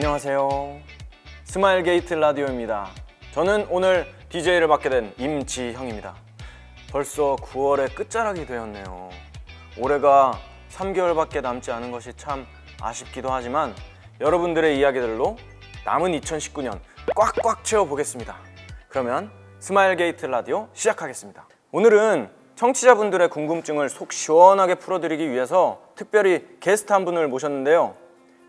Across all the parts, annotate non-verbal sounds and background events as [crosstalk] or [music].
안녕하세요. 스마일 게이트 라디오입니다. 저는 오늘 DJ를 맡게 된 임지형입니다. 벌써 9월의 끝자락이 되었네요. 올해가 3개월밖에 남지 않은 것이 참 아쉽기도 하지만 여러분들의 이야기들로 남은 2019년 꽉꽉 채워보겠습니다. 그러면 스마일 게이트 라디오 시작하겠습니다. 오늘은 청취자분들의 궁금증을 속 시원하게 풀어드리기 위해서 특별히 게스트 한 분을 모셨는데요.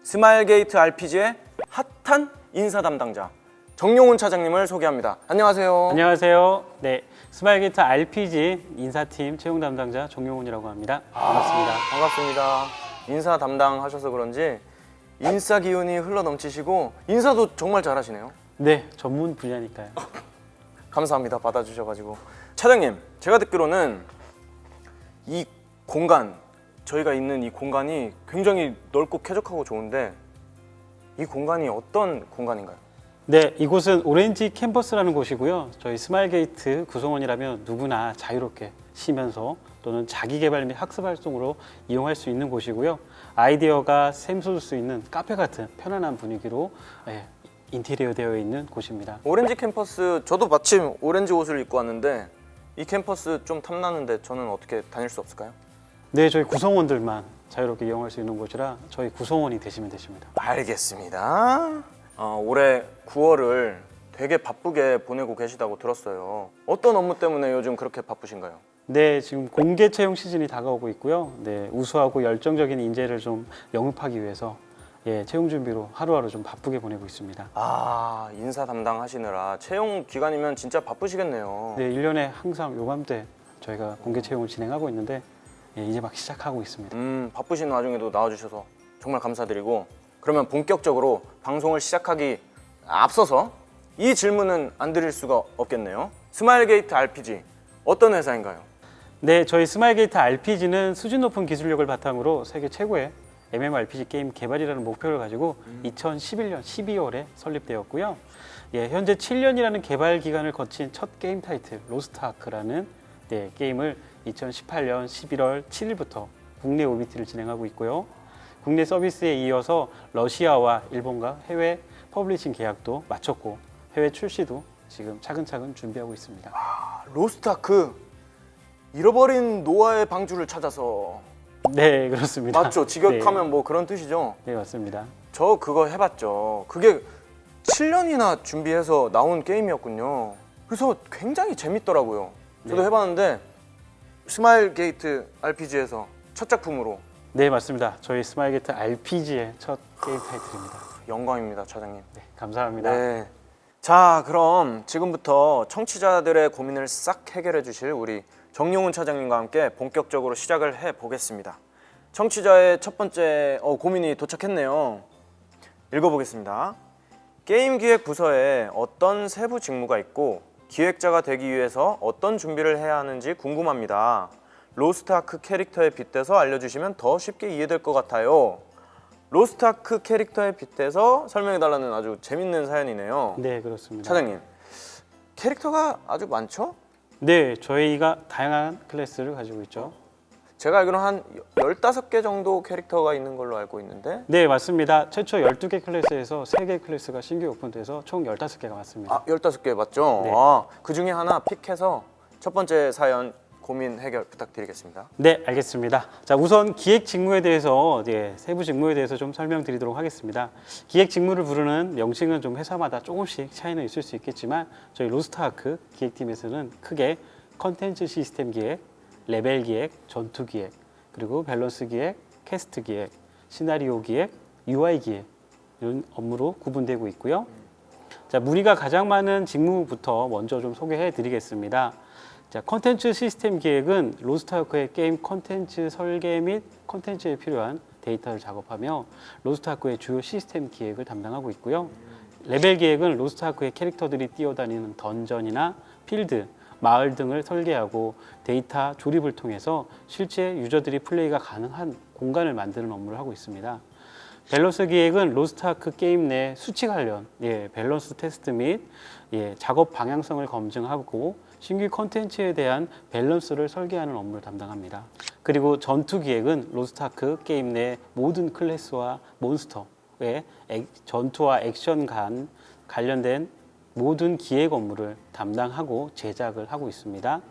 스마일 게이트 RPG의 핫한 인사 담당자 정용훈 차장님을 소개합니다. 안녕하세요. 안녕하세요. 네, 스마일게이트 RPG 인사팀 채용 담당자 정용훈이라고 합니다. 반갑습니다. 반갑습니다. 인사 담당하셔서 그런지 인싸 기운이 흘러 넘치시고 인사도 정말 잘하시네요. 네, 전문 분야니까요. [laughs] 감사합니다. 받아주셔가지고 차장님, 제가 듣기로는 이 공간 저희가 있는 이 공간이 굉장히 넓고 쾌적하고 좋은데 이 공간이 어떤 공간인가요? 네, 이곳은 오렌지 캠퍼스라는 곳이고요. 저희 스마일게이트 구성원이라면 누구나 자유롭게 쉬면서 또는 자기 개발 및 학습 활동으로 이용할 수 있는 곳이고요. 아이디어가 샘솟을 수 있는 카페 같은 편안한 분위기로 예, 인테리어 되어 있는 곳입니다. 오렌지 캠퍼스 저도 마침 오렌지 옷을 입고 왔는데 이 캠퍼스 좀 탐나는데 저는 어떻게 다닐 수 없을까요? 네, 저희 구성원들만 자유롭게 이용할 수 있는 곳이라 저희 구성원이 되시면 되십니다. 알겠습니다. 어, 올해 9월을 되게 바쁘게 보내고 계시다고 들었어요. 어떤 업무 때문에 요즘 그렇게 바쁘신가요? 네, 지금 공개 채용 시즌이 다가오고 있고요. 네, 우수하고 열정적인 인재를 좀 영입하기 위해서 예, 채용 준비로 하루하루 좀 바쁘게 보내고 있습니다. 아 인사 담당하시느라 채용 기간이면 진짜 바쁘시겠네요. 네, 1년에 항상 요맘때 저희가 공개 채용을 진행하고 있는데 예, 이제 막 시작하고 있습니다. 음 바쁘신 와중에도 나와주셔서 정말 감사드리고 그러면 본격적으로 방송을 시작하기 앞서서 이 질문은 안 드릴 수가 없겠네요. 스마일게이트 RPG 어떤 회사인가요? 네, 저희 스마일게이트 RPG는 수준 높은 기술력을 바탕으로 세계 최고의 MMORPG 게임 개발이라는 목표를 가지고 2011년 12월에 설립되었고요. 예, 현재 7년이라는 개발 기간을 거친 첫 게임 타이틀 로스트 아크라는 네, 게임을 2018년 11월 7일부터 국내 OBT를 진행하고 있고요. 국내 서비스에 이어서 러시아와 일본과 해외 publishing 계약도 마쳤고 해외 출시도 지금 차근차근 준비하고 있습니다. 로스트아크 잃어버린 노아의 방주를 찾아서 네, 그렇습니다. 맞죠? [laughs] 직역하면 뭐 그런 뜻이죠. 네, 네 맞습니다. 저 그거 해봤죠. 그게 7년이나 준비해서 나온 게임이었군요. 그래서 굉장히 재밌더라고요. 저도 네. 해봤는데 스마일 게이트 RPG에서 첫 작품으로 네, 맞습니다. 저희 스마일 게이트 RPG의 첫 게임 타이틀입니다. 영광입니다, 차장님. 네, 감사합니다. 네. 자, 그럼 지금부터 청취자들의 고민을 싹 해결해 주실 우리 정용훈 차장님과 함께 본격적으로 시작을 해 보겠습니다. 청취자의 첫 번째 어, 고민이 도착했네요. 읽어보겠습니다. 게임 기획 부서에 어떤 세부 직무가 있고 기획자가 되기 위해서 어떤 준비를 해야 하는지 궁금합니다. 로스트아크 캐릭터에 빗대서 알려주시면 더 쉽게 이해될 것 같아요. 로스트아크 캐릭터에 빗대서 설명해달라는 아주 재밌는 사연이네요. 네, 그렇습니다. 차장님, 캐릭터가 아주 많죠? 네, 저희가 다양한 클래스를 가지고 있죠. 제가 알기로는 한 15개 정도 캐릭터가 있는 걸로 알고 있는데 네, 맞습니다. 최초 12개 클래스에서 3개 클래스가 신규 오픈돼서 총 15개가 왔습니다. 아, 15개 맞죠? 네. 아, 그 중에 하나 픽해서 첫 번째 사연 고민 해결 부탁드리겠습니다. 네, 알겠습니다. 자, 우선 기획 직무에 대해서 예, 세부 직무에 대해서 좀 설명드리도록 하겠습니다. 기획 직무를 부르는 명칭은 좀 회사마다 조금씩 차이는 있을 수 있겠지만 저희 로스트아크 기획팀에서는 크게 컨텐츠 시스템 기획, 레벨 기획, 전투 기획, 그리고 밸런스 기획, 퀘스트 기획, 시나리오 기획, UI 기획 이런 업무로 구분되고 있고요. 자, 문의가 가장 많은 직무부터 먼저 좀 소개해 드리겠습니다. 자, 컨텐츠 시스템 기획은 로스트아크의 게임 컨텐츠 설계 및 컨텐츠에 필요한 데이터를 작업하며 로스트아크의 주요 시스템 기획을 담당하고 있고요. 레벨 기획은 로스트아크의 캐릭터들이 뛰어다니는 던전이나 필드, 마을 등을 설계하고 데이터 조립을 통해서 실제 유저들이 플레이가 가능한 공간을 만드는 업무를 하고 있습니다. 밸런스 기획은 로스트아크 게임 내 수치 관련 예, 밸런스 테스트 및 예, 작업 방향성을 검증하고 신규 콘텐츠에 대한 밸런스를 설계하는 업무를 담당합니다. 그리고 전투 기획은 로스트아크 게임 내 모든 클래스와 몬스터 액- 전투와 액션 간 관련된 모든 기획 업무를 담당하고 제작을 하고 있습니다.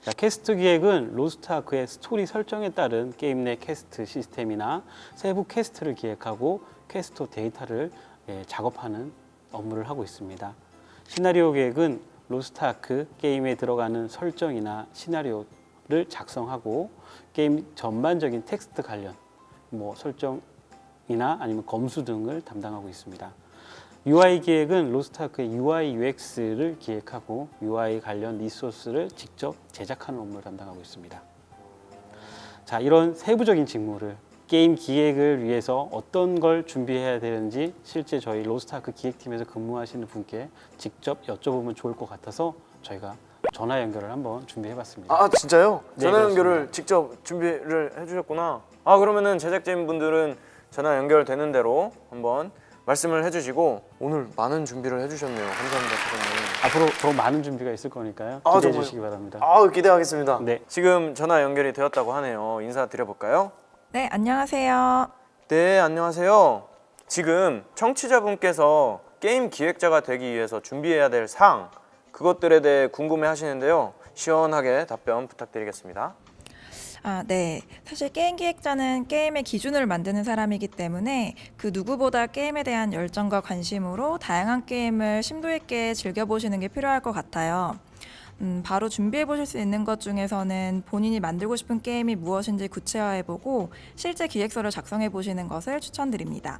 자, 퀘스트 기획은 로스트아크의 스토리 설정에 따른 게임 내 퀘스트 시스템이나 세부 퀘스트를 기획하고 퀘스트 데이터를 예, 작업하는 업무를 하고 있습니다. 시나리오 기획은 로스트아크 게임에 들어가는 설정이나 시나리오를 작성하고 게임 전반적인 텍스트 관련 뭐 설정이나 아니면 검수 등을 담당하고 있습니다. UI 기획은 로스트아크의 UI UX를 기획하고 UI 관련 리소스를 직접 제작하는 업무를 담당하고 있습니다. 자, 이런 세부적인 직무를 게임 기획을 위해서 어떤 걸 준비해야 되는지 실제 저희 로스트아크 기획팀에서 근무하시는 분께 직접 여쭤보면 좋을 것 같아서 저희가 전화 연결을 한번 준비해봤습니다. 아 진짜요? 네, 전화 그렇습니다. 연결을 직접 준비를 해주셨구나. 아 그러면은 제작진 분들은 전화 연결되는 대로 한번 말씀을 해주시고 오늘 많은 준비를 해주셨네요. 감사합니다, 사장님. 앞으로 더 많은 준비가 있을 거니까요. 아, 기대해 정말요? 주시기 바랍니다. 아 기대하겠습니다. 네. 지금 전화 연결이 되었다고 하네요. 인사 드려볼까요? 네, 안녕하세요. 네, 안녕하세요. 지금 청취자분께서 게임 기획자가 되기 위해서 준비해야 될 사항 그것들에 대해 궁금해 하시는데요. 시원하게 답변 부탁드리겠습니다. 아, 네. 사실 게임 기획자는 게임의 기준을 만드는 사람이기 때문에 그 누구보다 게임에 대한 열정과 관심으로 다양한 게임을 심도 있게 즐겨보시는 게 필요할 것 같아요. 음, 바로 준비해 보실 수 있는 것 중에서는 본인이 만들고 싶은 게임이 무엇인지 구체화해 보고 실제 기획서를 작성해 보시는 것을 추천드립니다.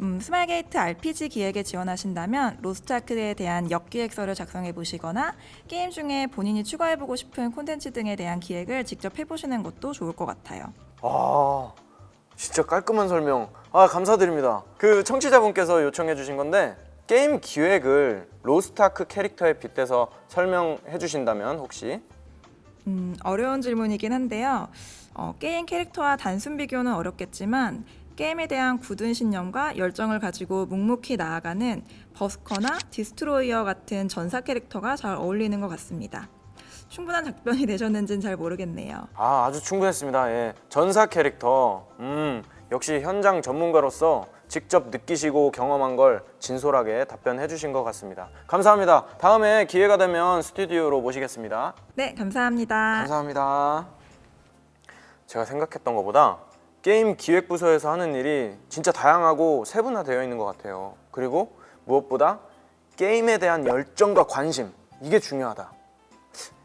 음, 스마일게이트 RPG 기획에 지원하신다면 로스트아크에 대한 역기획서를 작성해 보시거나 게임 중에 본인이 추가해 보고 싶은 콘텐츠 등에 대한 기획을 직접 해보시는 것도 좋을 것 같아요. 아, 진짜 깔끔한 설명. 아, 감사드립니다. 그 청취자분께서 요청해 주신 건데 게임 기획을 로스트아크 캐릭터에 빗대서 설명해 주신다면 혹시 음, 어려운 질문이긴 한데요. 어, 게임 캐릭터와 단순 비교는 어렵겠지만 게임에 대한 굳은 신념과 열정을 가지고 묵묵히 나아가는 버서커나 디스트로이어 같은 전사 캐릭터가 잘 어울리는 것 같습니다. 충분한 답변이 [laughs] 되셨는지는 잘 모르겠네요. 아, 아주 충분했습니다. 예. 전사 캐릭터. 음, 역시 현장 전문가로서 직접 느끼시고 경험한 걸 진솔하게 답변해 주신 것 같습니다. 감사합니다. 다음에 기회가 되면 스튜디오로 모시겠습니다. 네, 감사합니다. 감사합니다. 제가 생각했던 것보다 게임 기획부서에서 하는 일이 진짜 다양하고 세분화되어 있는 것 같아요. 그리고 무엇보다 게임에 대한 열정과 관심 이게 중요하다.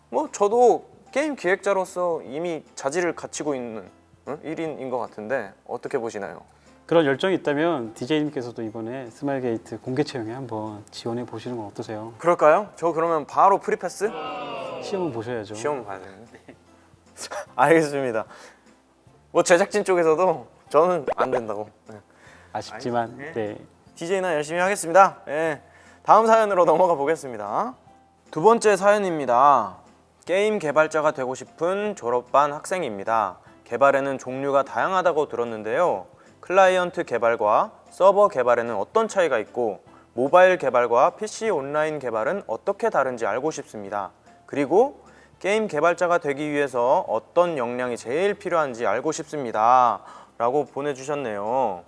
뭐 저도 게임 기획자로서 이미 자질을 갖추고 있는 응? 1인인 것 같은데 어떻게 보시나요? 그런 열정이 있다면 DJ님께서도 이번에 스마일 게이트 공개 채용에 한번 지원해 보시는 건 어떠세요? 그럴까요? 저 그러면 바로 프리패스? 시험을 보셔야죠. 시험 봐야 되는데. [laughs] 알겠습니다. 뭐 제작진 쪽에서도 저는 안 된다고. 네. 아쉽지만 네. DJ나 열심히 하겠습니다. 예. 다음 사연으로 넘어가 보겠습니다. 두 번째 사연입니다. 게임 개발자가 되고 싶은 졸업반 학생입니다. 개발에는 종류가 다양하다고 들었는데요. 클라이언트 개발과 서버 개발에는 어떤 차이가 있고 모바일 개발과 PC 온라인 개발은 어떻게 다른지 알고 싶습니다. 그리고 게임 개발자가 되기 위해서 어떤 역량이 제일 필요한지 알고 싶습니다. 라고 보내주셨네요.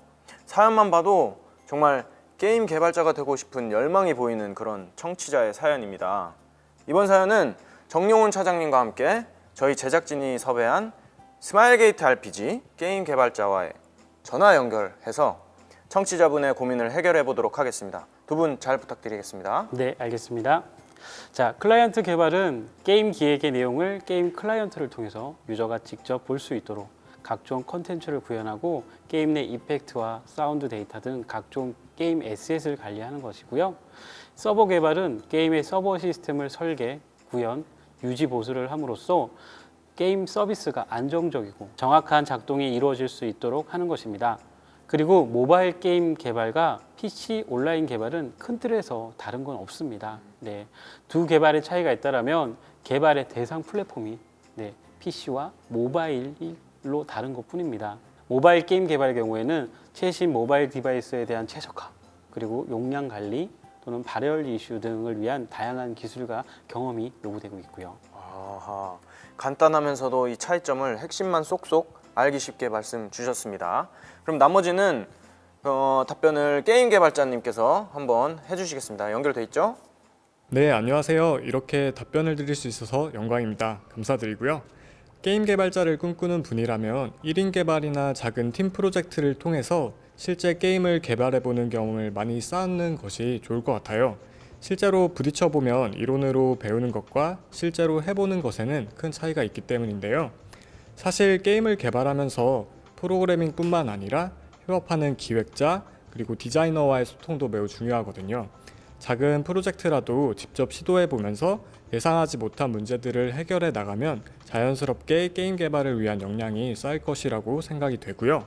사연만 봐도 정말 게임 개발자가 되고 싶은 열망이 보이는 그런 청취자의 사연입니다. 이번 사연은 정용훈 차장님과 함께 저희 제작진이 섭외한 스마일게이트 RPG 게임 개발자와의 전화 연결해서 청취자분의 고민을 해결해 보도록 하겠습니다. 두 분 잘 부탁드리겠습니다. 네, 알겠습니다. 자, 클라이언트 개발은 게임 기획의 내용을 게임 클라이언트를 통해서 유저가 직접 볼 수 있도록 각종 컨텐츠를 구현하고 게임 내 effect와 사운드 데이터 등 각종 게임 asset을 관리하는 것이고요. 서버 개발은 게임의 서버 시스템을 설계, 구현, 유지 보수를 함으로써 게임 서비스가 안정적이고 정확한 작동이 이루어질 수 있도록 하는 것입니다. 그리고 모바일 게임 개발과 PC 온라인 개발은 큰 틀에서 다른 건 없습니다. 네, 두 개발의 차이가 있다면 개발의 대상 플랫폼이 네, PC와 모바일로 다른 것 뿐입니다. 모바일 게임 개발의 경우에는 최신 모바일 device에 대한 최적화 그리고 용량 관리 또는 발열 이슈 등을 위한 다양한 기술과 경험이 요구되고 있고요. 아하, 간단하면서도 이 차이점을 핵심만 쏙쏙 알기 쉽게 말씀 주셨습니다. 그럼 나머지는 어, 답변을 게임 개발자님께서 한번 해주시겠습니다. 연결돼 있죠? 네, 안녕하세요. 이렇게 답변을 드릴 수 있어서 영광입니다. 감사드리고요. 게임 개발자를 꿈꾸는 분이라면 1인 개발이나 작은 팀 프로젝트를 통해서 실제 게임을 개발해 보는 경험을 많이 쌓는 것이 좋을 것 같아요. 실제로 부딪혀 보면 이론으로 배우는 것과 실제로 해보는 것에는 큰 차이가 있기 때문인데요. 사실 게임을 개발하면서 프로그래밍 뿐만 아니라 협업하는 기획자 그리고 디자이너와의 소통도 매우 중요하거든요. 작은 프로젝트라도 직접 시도해 보면서 예상하지 못한 문제들을 해결해 나가면 자연스럽게 게임 개발을 위한 역량이 쌓일 것이라고 생각이 되고요.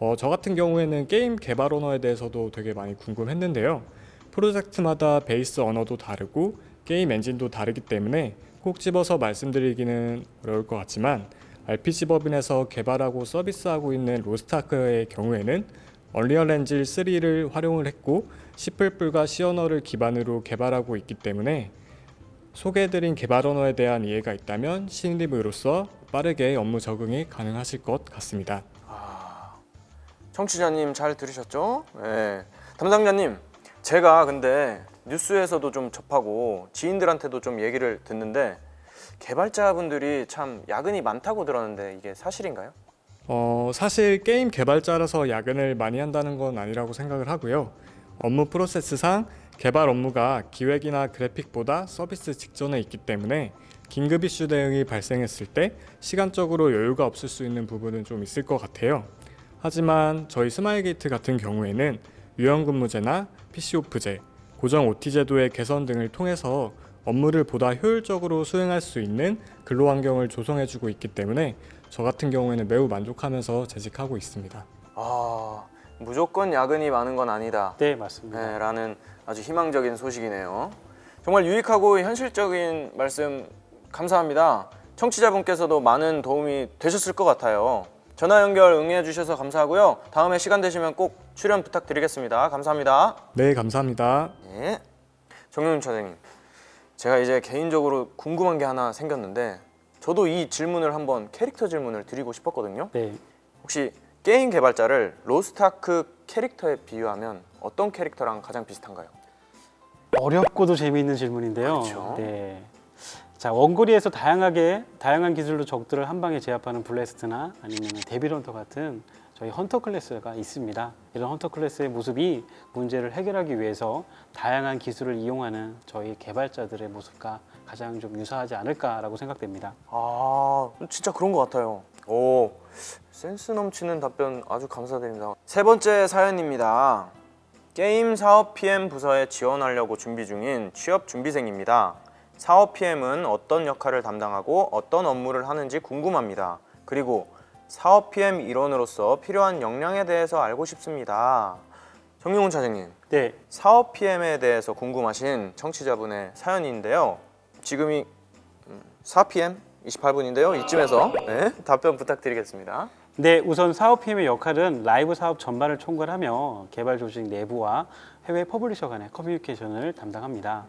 어, 저 같은 경우에는 게임 개발 언어에 대해서도 되게 많이 궁금했는데요. 프로젝트마다 베이스 언어도 다르고 게임 엔진도 다르기 때문에 꼭 집어서 말씀드리기는 어려울 것 같지만 RPG 법인에서 개발하고 서비스하고 있는 로스타크의 경우에는 얼리얼 엔진 3를 활용을 했고 C++과 C 언어를 기반으로 개발하고 있기 때문에 소개해드린 개발 언어에 대한 이해가 있다면 신입으로서 빠르게 업무 적응이 가능하실 것 같습니다. 청취자님 잘 들으셨죠? 네. 담당자님, 제가 근데 뉴스에서도 좀 접하고 지인들한테도 좀 얘기를 듣는데 개발자분들이 참 야근이 많다고 들었는데 이게 사실인가요? 어, 사실 게임 개발자라서 야근을 많이 한다는 건 아니라고 생각을 하고요. 업무 프로세스상 개발 업무가 기획이나 그래픽보다 서비스 직전에 있기 때문에 긴급 이슈 대응이 발생했을 때 시간적으로 여유가 없을 수 있는 부분은 좀 있을 것 같아요. 하지만 저희 스마일게이트 같은 경우에는 유연근무제나 PC오프제, 고정 OT 제도의 개선 등을 통해서 업무를 보다 효율적으로 수행할 수 있는 근로 환경을 조성해주고 있기 때문에 저 같은 경우에는 매우 만족하면서 재직하고 있습니다. 아, 무조건 야근이 많은 건 아니다. 네, 맞습니다. 네, 라는 아주 희망적인 소식이네요. 정말 유익하고 현실적인 말씀 감사합니다. 청취자분께서도 많은 도움이 되셨을 것 같아요. 전화 연결 응해 주셔서 감사하고요. 다음에 시간 되시면 꼭 출연 부탁드리겠습니다. 감사합니다. 네, 감사합니다. 네. 정윤 차장님, 제가 이제 개인적으로 궁금한 게 하나 생겼는데 저도 이 질문을 한번 캐릭터 질문을 드리고 싶었거든요. 네. 혹시 게임 개발자를 로스트아크 캐릭터에 비유하면 어떤 캐릭터랑 가장 비슷한가요? 어렵고도 재미있는 질문인데요. 그렇죠. 네. 자 원거리에서 다양하게 다양한 기술로 적들을 한 방에 제압하는 블래스터나 아니면 데빌헌터 같은 저희 헌터 클래스가 있습니다. 이런 헌터 클래스의 모습이 문제를 해결하기 위해서 다양한 기술을 이용하는 저희 개발자들의 모습과 가장 좀 유사하지 않을까라고 생각됩니다. 아 진짜 그런 것 같아요. 오 센스 넘치는 답변 아주 감사드립니다. 세 번째 사연입니다. 게임 사업 PM 부서에 지원하려고 준비 중인 취업 준비생입니다. 사업 PM은 어떤 역할을 담당하고 어떤 업무를 하는지 궁금합니다. 그리고 사업 PM 일원으로서 필요한 역량에 대해서 알고 싶습니다 정용훈 차장님 네, 사업 PM에 대해서 궁금하신 청취자분의 사연인데요. 지금이 4PM 28분인데요. 이쯤에서 네, 답변 부탁드리겠습니다. 네, 우선 사업 PM의 역할은 라이브 사업 전반을 총괄하며 개발 조직 내부와 해외 publisher 간의 커뮤니케이션을 담당합니다.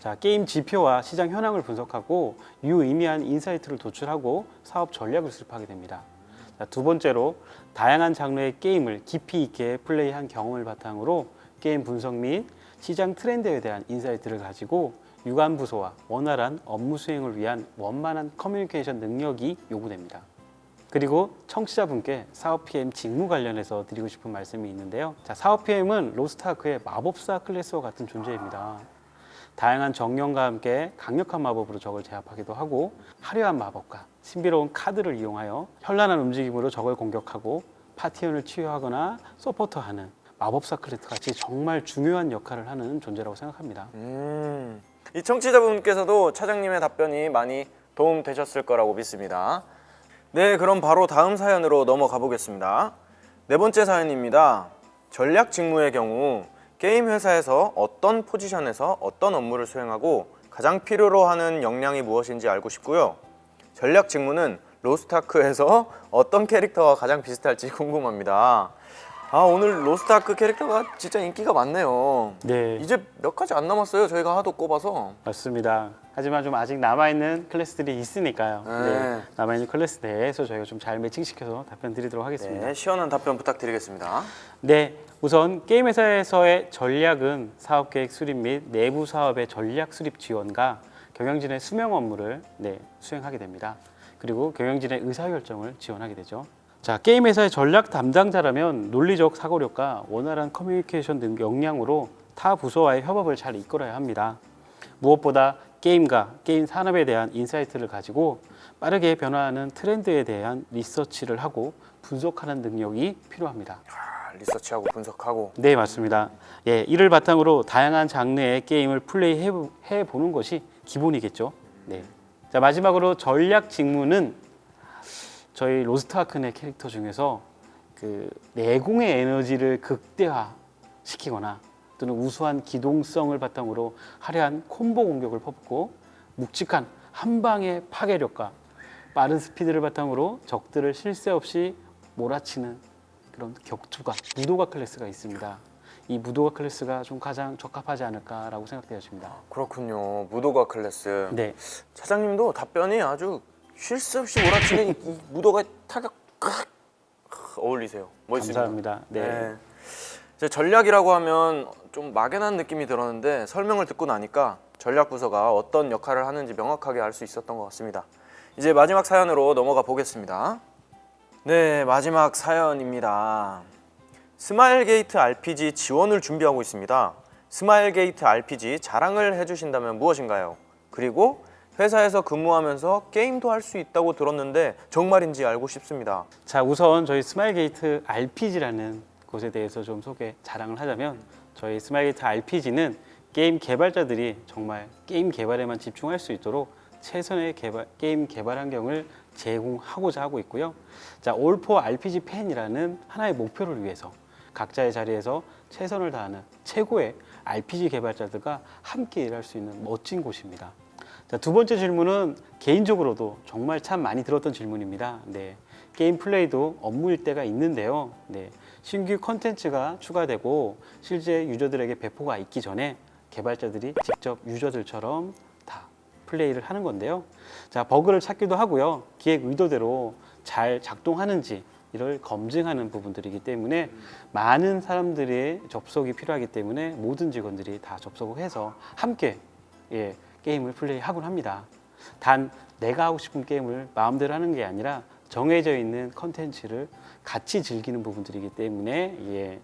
자, 게임 지표와 시장 현황을 분석하고 유의미한 insight를 도출하고 사업 전략을 수립하게 됩니다. 자, 두 번째로 다양한 장르의 게임을 깊이 있게 플레이한 경험을 바탕으로 게임 분석 및 시장 트렌드에 대한 insight를 가지고 유관 부서와 원활한 업무 수행을 위한 원만한 커뮤니케이션 능력이 요구됩니다. 그리고 청취자분께 사업 PM 직무 관련해서 드리고 싶은 말씀이 있는데요. 자, 사업 PM은 로스트아크의 마법사 클래스와 같은 존재입니다. 다양한 정령과 함께 강력한 마법으로 적을 제압하기도 하고 화려한 마법과 신비로운 카드를 이용하여 현란한 움직임으로 적을 공격하고 파티원을 치유하거나 서포터하는 마법사 클래스 같이 정말 중요한 역할을 하는 존재라고 생각합니다. 음, 이 청취자분께서도 차장님의 답변이 많이 도움 되셨을 거라고 믿습니다. 네, 그럼 바로 다음 사연으로 넘어가 보겠습니다. 네 번째 사연입니다. 전략 직무의 경우 게임 회사에서 어떤 포지션에서 어떤 업무를 수행하고 가장 필요로 하는 역량이 무엇인지 알고 싶고요. 전략 직무는 로스타크에서 [laughs] 어떤 캐릭터와 가장 비슷할지 궁금합니다. 아 오늘 로스트아크 캐릭터가 진짜 인기가 많네요. 네, 이제 몇 가지 안 남았어요. 저희가 하도 꼽아서. 맞습니다. 하지만 좀 아직 남아있는 클래스들이 있으니까요. 네. 네, 남아있는 클래스 내에서 저희가 좀 잘 매칭시켜서 답변 드리도록 하겠습니다. 네, 시원한 답변 부탁드리겠습니다. 네, 우선 게임 회사에서의 전략은 사업 계획 수립 및 내부 사업의 전략 수립 지원과 경영진의 수명 업무를 네, 수행하게 됩니다. 그리고 경영진의 의사 결정을 지원하게 되죠. 자, 게임 회사의 전략 담당자라면 논리적 사고력과 원활한 커뮤니케이션 등 역량으로 타 부서와의 협업을 잘 이끌어야 합니다. 무엇보다 게임과 게임 산업에 대한 insight를 가지고 빠르게 변화하는 트렌드에 대한 리서치를 하고 분석하는 능력이 필요합니다. 아, 리서치하고 분석하고. 네, 맞습니다. 예, 이를 바탕으로 다양한 장르의 게임을 플레이해 해 보는 것이 기본이겠죠. 네. 자, 마지막으로 전략 직무는 저희 로스트아크의 캐릭터 중에서 그 내공의 에너지를 극대화시키거나 또는 우수한 기동성을 바탕으로 화려한 콤보 공격을 퍼붓고 묵직한 한 방의 파괴력과 빠른 스피드를 바탕으로 적들을 쉴새 없이 몰아치는 그런 격투가 무도가 클래스가 있습니다. 이 무도가 클래스가 좀 가장 적합하지 않을까라고 생각되어집니다. 그렇군요. 무도가 클래스. 네, 차장님도 답변이 아주 쉴 새 없이 몰아치는 이, 이 무도가 타격 칵 어울리세요. 멋있습니다. 감사합니다. 네. 이제 전략이라고 하면 좀 막연한 느낌이 들었는데 설명을 듣고 나니까 전략 부서가 어떤 역할을 하는지 명확하게 알 수 있었던 것 같습니다. 이제 마지막 사연으로 넘어가 보겠습니다. 네, 마지막 사연입니다. 스마일 게이트 RPG 지원을 준비하고 있습니다. 스마일 게이트 RPG 자랑을 해주신다면 무엇인가요? 그리고 회사에서 근무하면서 게임도 할 수 있다고 들었는데 정말인지 알고 싶습니다. 자, 우선 저희 스마일게이트 RPG라는 곳에 대해서 좀 소개 자랑을 하자면 저희 스마일게이트 RPG는 게임 개발자들이 정말 게임 개발에만 집중할 수 있도록 최선의 개발, 게임 개발 환경을 제공하고자 하고 있고요. 자, 올포 RPG 팬이라는 하나의 목표를 위해서 각자의 자리에서 최선을 다하는 최고의 RPG 개발자들과 함께 일할 수 있는 멋진 곳입니다. 자, 두 번째 질문은 개인적으로도 정말 참 많이 들었던 질문입니다. 네. 게임 플레이도 업무일 때가 있는데요. 네. 신규 컨텐츠가 추가되고 실제 유저들에게 배포가 있기 전에 개발자들이 직접 유저들처럼 다 플레이를 하는 건데요. 자, 버그를 찾기도 하고요. 기획 의도대로 잘 작동하는지 이를 검증하는 부분들이기 때문에 많은 사람들의 접속이 필요하기 때문에 모든 직원들이 다 접속을 해서 함께 예, 게임을 플레이하곤 합니다. 단 내가 하고 싶은 게임을 마음대로 하는 게 아니라 정해져 있는 컨텐츠를 같이 즐기는 부분들이기 때문에 예,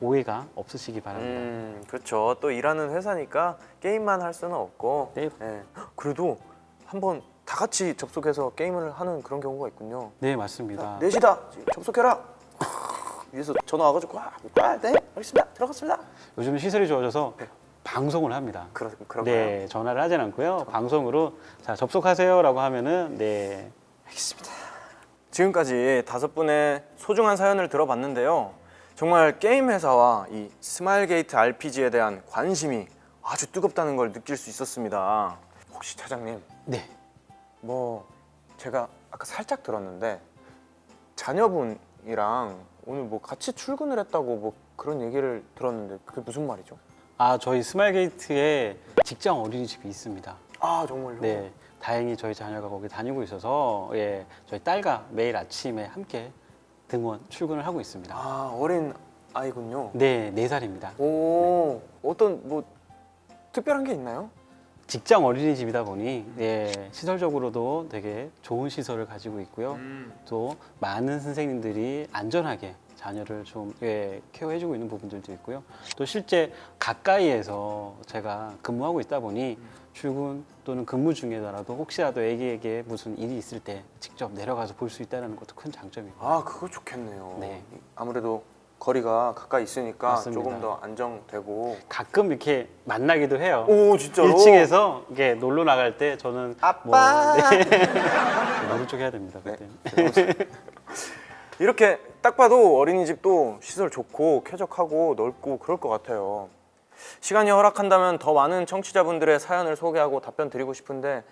오해가 없으시기 바랍니다. 음, 그렇죠. 또 일하는 회사니까 게임만 할 수는 없고. 네. 예. 그래도 한번 다 같이 접속해서 게임을 하는 그런 경우가 있군요. 네, 맞습니다. 넷이다. 접속해라. [laughs] 위에서 전화 와가지고 아, 아, 네, 알겠습니다. 들어갔습니다. 요즘 시설이 좋아져서 방송을 합니다. 그러 그런가요? 네, 전화를 하진 않고요. 방송으로 자 접속하세요라고 하면은 네 지금까지 다섯 분의 소중한 사연을 들어봤는데요. 정말 게임 회사와 이 스마일게이트 RPG에 대한 관심이 아주 뜨겁다는 걸 느낄 수 있었습니다. 혹시 차장님, 네. 뭐 제가 아까 살짝 들었는데 자녀분이랑 오늘 뭐 같이 출근을 했다고 뭐 그런 얘기를 들었는데 그게 무슨 말이죠? 아 저희 스마일게이트에 직장 어린이집이 있습니다. 아 정말요? 네, 다행히 저희 자녀가 거기 다니고 있어서 예, 저희 딸과 매일 아침에 함께 등원 출근을 하고 있습니다. 아 어린 아이군요. 네, 네 살입니다. 오 어떤 뭐 특별한 게 있나요? 직장 어린이집이다 보니 예, 시설적으로도 되게 좋은 시설을 가지고 있고요. 또 많은 선생님들이 안전하게 자녀를 좀 예, 케어해주고 있는 부분들도 있고요. 또 실제 가까이에서 제가 근무하고 있다 보니 출근 또는 근무 중에라도 혹시라도 애기에게 무슨 일이 있을 때 직접 내려가서 볼 수 있다는 것도 큰 장점이고. 아 그거 좋겠네요. 네. 아무래도 거리가 가까이 있으니까 맞습니다. 조금 더 안정되고. 가끔 이렇게 만나기도 해요. 오 진짜로? 1층에서 이게 놀러 나갈 때 저는 아빠! 뭐, [laughs] 네. 모른 척 해야 됩니다. 네. 그때. [laughs] 이렇게 딱 봐도 어린이집도 시설 좋고 쾌적하고 넓고 그럴 것 같아요. 시간이 허락한다면 더 많은 청취자분들의 사연을 소개하고 답변 드리고 싶은데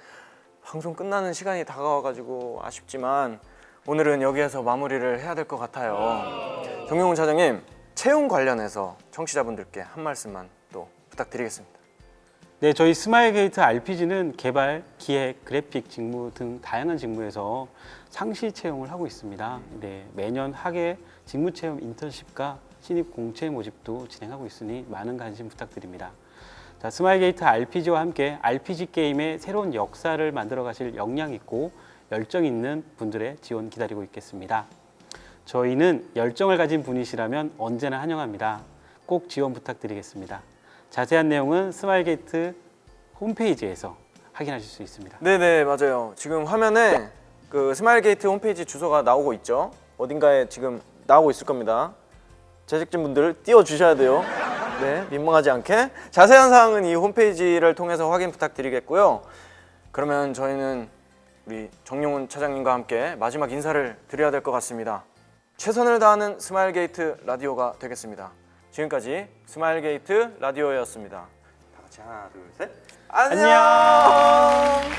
방송 끝나는 시간이 다가와가지고 아쉽지만 오늘은 여기에서 마무리를 해야 될 것 같아요. 정용훈 차장님 채용 관련해서 청취자분들께 한 말씀만 또 부탁드리겠습니다. 네, 저희 스마일 게이트 RPG는 개발, 기획, 그래픽 직무 등 다양한 직무에서 상시 채용을 하고 있습니다. 네, 매년 하계 직무 체험 인턴십과 신입 공채 모집도 진행하고 있으니 많은 관심 부탁드립니다. 자, 스마일 게이트 RPG와 함께 RPG 게임의 새로운 역사를 만들어 가실 역량 있고 열정 있는 분들의 지원 기다리고 있겠습니다. 저희는 열정을 가진 분이시라면 언제나 환영합니다. 꼭 지원 부탁드리겠습니다. 자세한 내용은 스마일게이트 홈페이지에서 확인하실 수 있습니다. 네네 맞아요. 지금 화면에 그 스마일게이트 홈페이지 주소가 나오고 있죠. 어딘가에 지금 나오고 있을 겁니다. 제작진분들 띄워주셔야 돼요. 네 민망하지 않게 자세한 사항은 이 홈페이지를 통해서 확인 부탁드리겠고요. 그러면 저희는 우리 정용훈 차장님과 함께 마지막 인사를 드려야 될 것 같습니다. 최선을 다하는 스마일게이트 라디오가 되겠습니다. 지금까지 스마일게이트 라디오였습니다. 다 같이 하나 둘 셋. 안녕.